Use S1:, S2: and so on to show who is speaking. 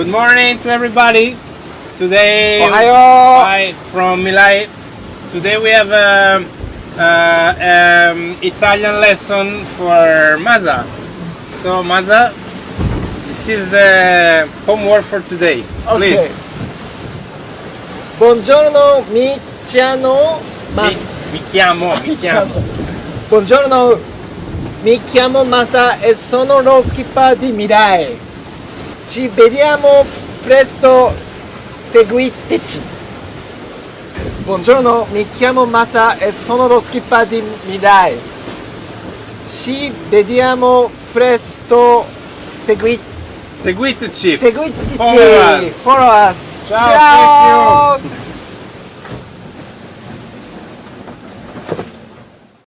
S1: Good morning to everybody. Today. Hi from Mirai. Today we have um, uh, um, Italian lesson for Masa. So Masa, this is the homework for today. Please.
S2: Okay. Buongiorno, mi chiamo
S1: Mi, mi chiamo, mi chiamo.
S2: Buongiorno, mi chiamo Masa e sono lo skipper di Mirai. Ci vediamo presto, seguiteci. Buongiorno, mi chiamo Masa e sono lo skipper di Mirai. Ci vediamo presto, segui-
S1: Seguiteci.
S2: seguiteci.
S1: Follow us.
S2: Follow us.
S1: Ciao.
S2: Ciao.